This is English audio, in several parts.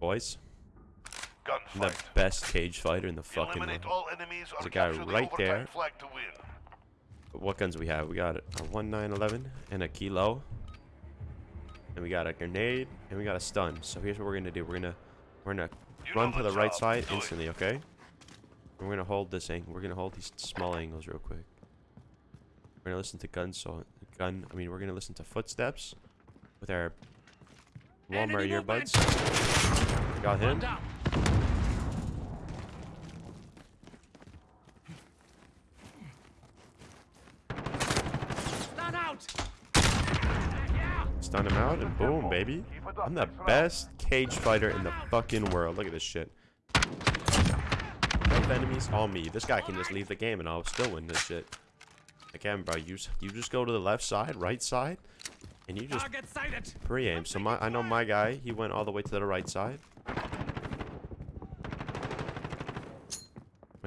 boys. I'm the best cage fighter in the fucking Eliminate world. all enemies There's a guy capture the right there. flag to win. What guns we have? We got a 1911 and a kilo. And we got a grenade and we got a stun. So here's what we're gonna do. We're gonna we're gonna You run to the the right side Do it. instantly, okay? And we're gonna hold this angle. We're gonna hold these small angles real quick. We're gonna listen to guns. So gun. I mean, we're gonna listen to footsteps with our Walmart Enemy movement. earbuds. Got him. One down. Stand out. Yeah. Stun him out and boom, baby. I'm the best cage fighter in the fucking world. Look at this shit. Both enemies, all me. This guy can just leave the game and I'll still win this shit. Again, bro, you, you just go to the left side, right side, and you just Target sighted. pre-aim. So my, I know my guy, he went all the way to the right side. I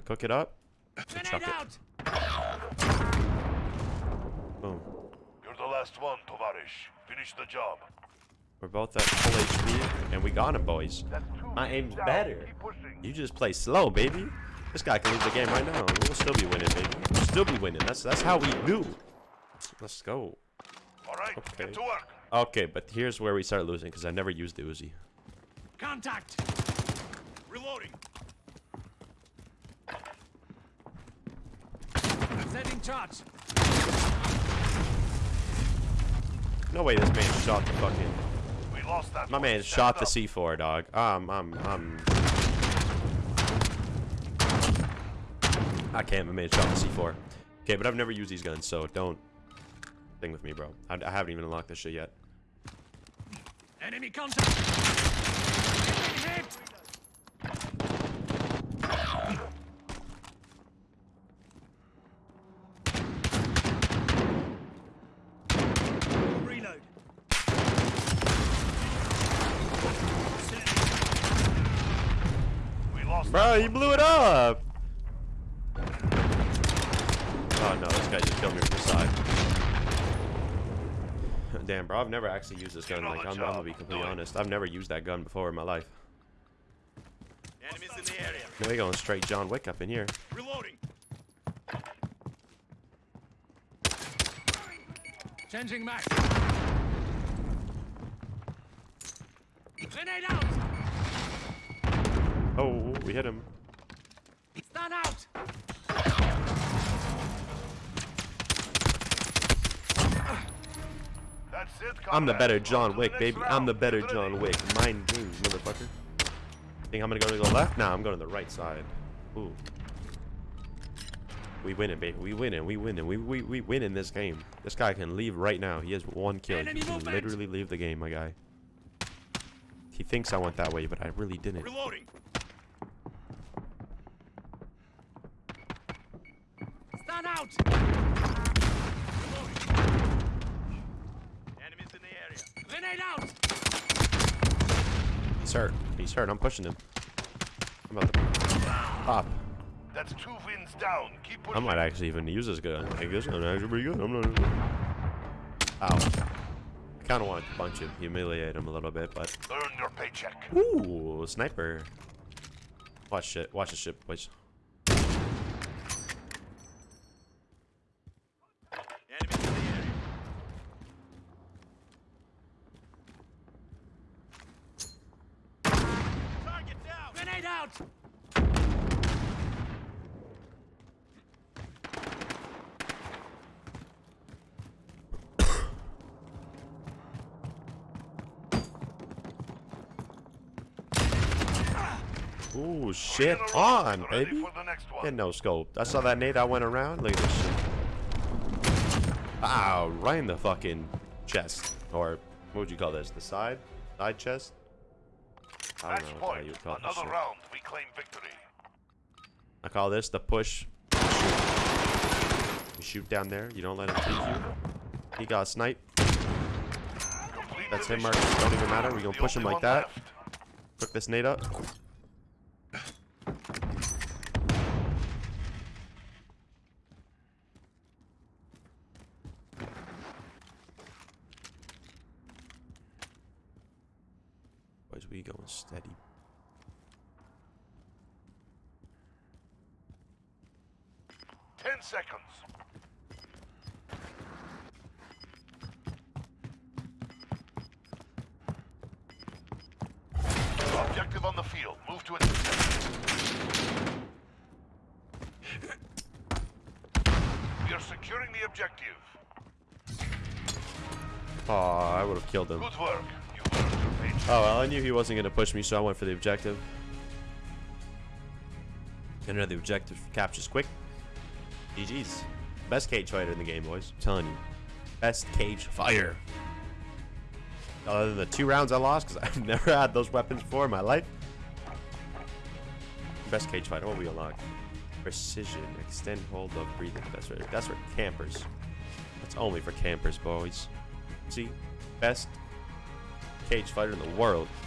cook it up. Grenade Chuck it. out. Boom. You're the last one, Tovarish. Finish the job. We're both at full HP, and we got him, boys. That's two My wins aim's better. You just play slow, baby. This guy can lose the game right now. We'll still be winning, baby. We'll still be winning. That's that's how we do. Let's go. Right, Okay. get to work. Okay, but here's where we start losing because I never used the Uzi. Contact. Reloading. Setting charge. No way, this man shot the fucking. We lost that My man shot the. C4, dog. Um, um, um. I can't. My man shot the C4. Okay, but I've never used these guns, so don't thing with me, bro. I, I haven't even unlocked this shit yet. Enemy contact. Hit. Reload. We lost Bro, you blew it up! Oh no, this guy just killed me from the side. Damn, bro, I've never actually used this gun. Like, I'm, I'm gonna be completely honest. I've never used that gun before in my life. Enemies in the area. No, we going straight John Wick up in here. Reloading. Changing max. Grenade out. Oh, we hit him. Stand out. It, I'm the better John Wick, baby. I'm the better Get. John Wick. Mind games, motherfucker. Think I'm gonna go to the left? Nah, I'm going to the right side. Ooh. We winning, baby. We winning. We winning. We we we winning this game. This guy can leave right now. He has one kill. Enemy He can literally leave the game, my guy. He thinks I went that way, but I really didn't. Reloading. Stand out. Enemies in the area. Grenade out. He's hurt. He's hurt. I'm pushing him. I'm about to pop. That's two wins down. Keep pushing. I might actually even use this gun. Like this gun actually pretty good. I'm not. Ow. I kind of wanted to punch him, humiliate him a little bit, but Earn your paycheck. ooh, sniper. Watch shit. Watch the shit, boys. Enemies in the area. Target down. Grenade out. Ooh, shit on, baby. And no scope. I saw that nade. I went around. Look at this shit. Ow, right in the fucking chest. Or what would you call this? The side? Side chest? I Match don't know how point. you would call this Another shit. round. We claim victory. I call this the push. You shoot down there. You don't let him take you. He got sniped. Complete That's him. Marcus. Don't even matter. We're gonna The push him like that. left. Cook this nade up. We going steady. Ten seconds. Objective on the field. Move to it. We are securing the objective. Oh, I would have killed him. Good work. Oh, well, I knew he wasn't going to push me, so I went for the objective. And the objective captures quick. GG's. Best cage fighter in the game, boys. I'm telling you. Best cage fighter. Other than the two rounds I lost, because I've never had those weapons before in my life. Best cage fighter. What we unlock? Precision. Extend hold of breathing. That's right. That's for campers. That's only for campers, boys. See? Best cage fighter in the world.